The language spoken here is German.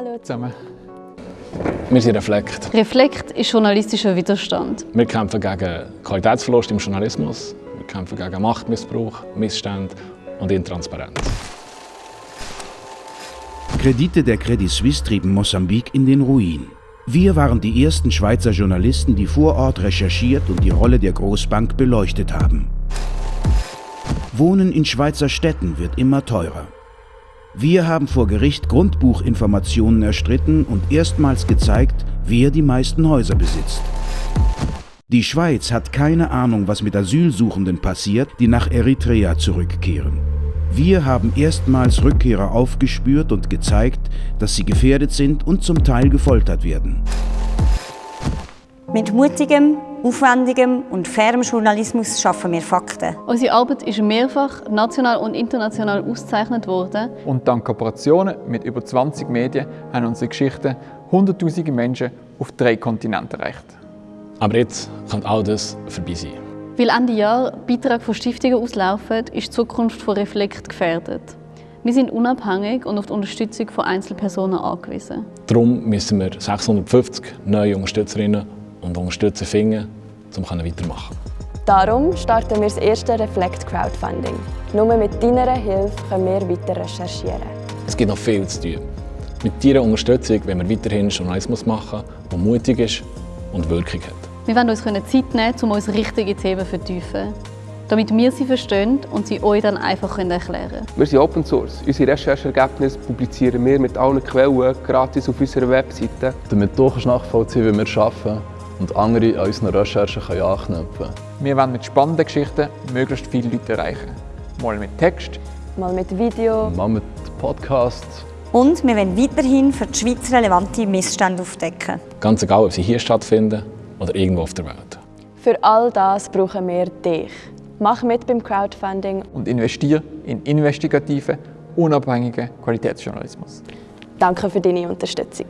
Hallo zusammen. Wir sind Reflekt. Reflekt ist journalistischer Widerstand. Wir kämpfen gegen Qualitätsverlust im Journalismus. Wir kämpfen gegen Machtmissbrauch, Missstände und Intransparenz. Kredite der Credit Suisse trieben Mosambik in den Ruin. Wir waren die ersten Schweizer Journalisten, die vor Ort recherchiert und die Rolle der Großbank beleuchtet haben. Wohnen in Schweizer Städten wird immer teurer. Wir haben vor Gericht Grundbuchinformationen erstritten und erstmals gezeigt, wer die meisten Häuser besitzt. Die Schweiz hat keine Ahnung, was mit Asylsuchenden passiert, die nach Eritrea zurückkehren. Wir haben erstmals Rückkehrer aufgespürt und gezeigt, dass sie gefährdet sind und zum Teil gefoltert werden. Mit mutigem, aufwendigem und fairem Journalismus schaffen wir Fakten. Unsere Arbeit ist mehrfach national und international ausgezeichnet worden. Und dank Kooperationen mit über 20 Medien haben unsere Geschichten hunderttausende Menschen auf drei Kontinenten erreicht. Aber jetzt kann all das vorbei sein. Weil Ende Jahr Beiträge von Stiftungen auslaufen, ist die Zukunft von Reflekt gefährdet. Wir sind unabhängig und auf die Unterstützung von Einzelpersonen angewiesen. Darum müssen wir 650 neue Unterstützerinnen und Unterstützer finden, um weitermachen Darum starten wir das erste Reflect Crowdfunding. Nur mit deiner Hilfe können wir weiter recherchieren. Es gibt noch viel zu tun. Mit deiner Unterstützung wollen wir weiterhin Journalismus machen, der mutig ist und Wirkung hat. Wir wollen uns Zeit nehmen, um uns richtige Themen zu vertiefen, damit wir sie verstehen und sie euch dann einfach erklären können. Wir sind Open Source. Unsere Recherchergebnisse publizieren wir mit allen Quellen gratis auf unserer Webseite. Damit du nachvollziehen wie wir arbeiten und andere an unseren Recherchen können anknüpfen können. Wir wollen mit spannenden Geschichten möglichst viele Leute erreichen. Mal mit Text, mal mit Video, mal mit Podcast. Und wir wollen weiterhin für die Schweiz relevante Missstände aufdecken. Ganz egal, ob sie hier stattfinden oder irgendwo auf der Welt. Für all das brauchen wir dich. Mach mit beim Crowdfunding und investiere in investigativen, unabhängigen Qualitätsjournalismus. Danke für deine Unterstützung.